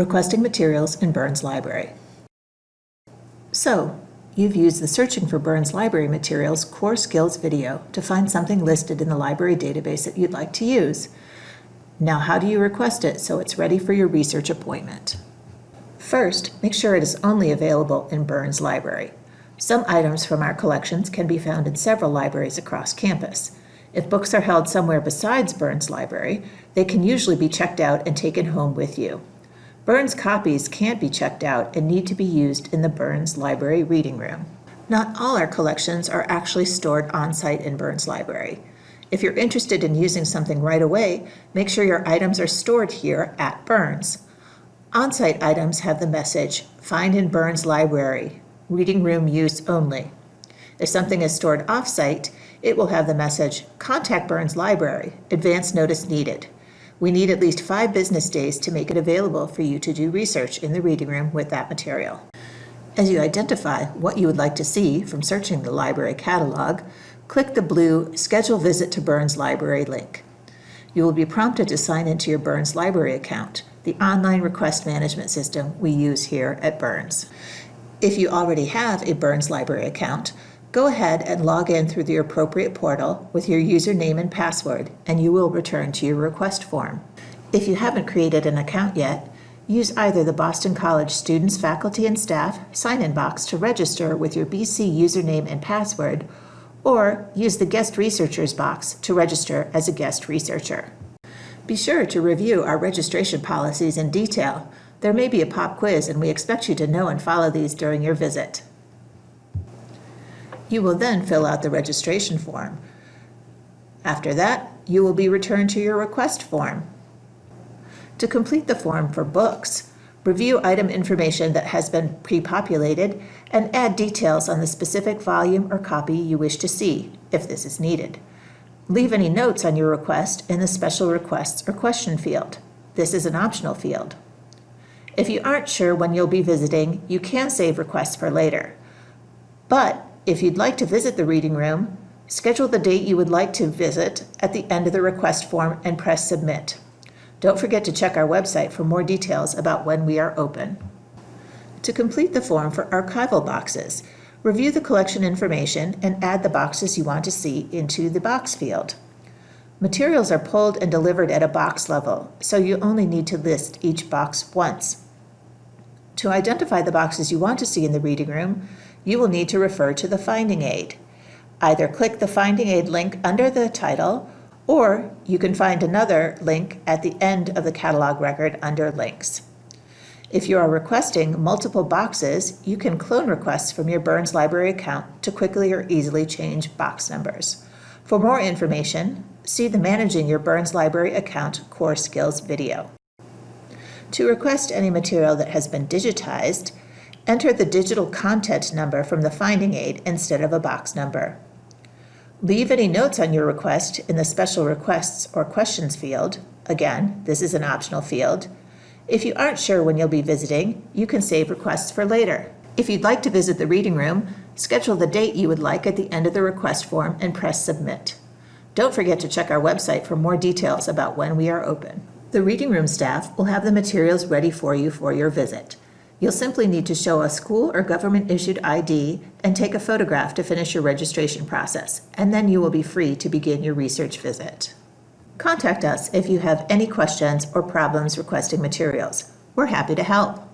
Requesting materials in Burns Library. So, you've used the Searching for Burns Library Materials Core Skills video to find something listed in the library database that you'd like to use. Now how do you request it so it's ready for your research appointment? First, make sure it is only available in Burns Library. Some items from our collections can be found in several libraries across campus. If books are held somewhere besides Burns Library, they can usually be checked out and taken home with you. Burns copies can't be checked out and need to be used in the Burns Library Reading Room. Not all our collections are actually stored on-site in Burns Library. If you're interested in using something right away, make sure your items are stored here at Burns. On-site items have the message, Find in Burns Library, Reading Room Use Only. If something is stored off-site, it will have the message, Contact Burns Library, Advance Notice Needed. We need at least five business days to make it available for you to do research in the reading room with that material. As you identify what you would like to see from searching the library catalog, click the blue Schedule Visit to Burns Library link. You will be prompted to sign into your Burns Library account, the online request management system we use here at Burns. If you already have a Burns Library account, Go ahead and log in through the appropriate portal with your username and password, and you will return to your request form. If you haven't created an account yet, use either the Boston College Students, Faculty, and Staff sign-in box to register with your BC username and password, or use the Guest Researchers box to register as a guest researcher. Be sure to review our registration policies in detail. There may be a pop quiz, and we expect you to know and follow these during your visit. You will then fill out the registration form. After that, you will be returned to your request form. To complete the form for books, review item information that has been pre-populated and add details on the specific volume or copy you wish to see, if this is needed. Leave any notes on your request in the Special Requests or Question field. This is an optional field. If you aren't sure when you'll be visiting, you can save requests for later. But if you'd like to visit the reading room, schedule the date you would like to visit at the end of the request form and press Submit. Don't forget to check our website for more details about when we are open. To complete the form for archival boxes, review the collection information and add the boxes you want to see into the box field. Materials are pulled and delivered at a box level, so you only need to list each box once. To identify the boxes you want to see in the reading room, you will need to refer to the finding aid. Either click the finding aid link under the title, or you can find another link at the end of the catalog record under links. If you are requesting multiple boxes, you can clone requests from your Burns Library account to quickly or easily change box numbers. For more information, see the Managing Your Burns Library Account Core Skills video. To request any material that has been digitized, Enter the digital content number from the finding aid instead of a box number. Leave any notes on your request in the Special Requests or Questions field. Again, this is an optional field. If you aren't sure when you'll be visiting, you can save requests for later. If you'd like to visit the reading room, schedule the date you would like at the end of the request form and press Submit. Don't forget to check our website for more details about when we are open. The reading room staff will have the materials ready for you for your visit. You'll simply need to show a school or government-issued ID and take a photograph to finish your registration process, and then you will be free to begin your research visit. Contact us if you have any questions or problems requesting materials. We're happy to help.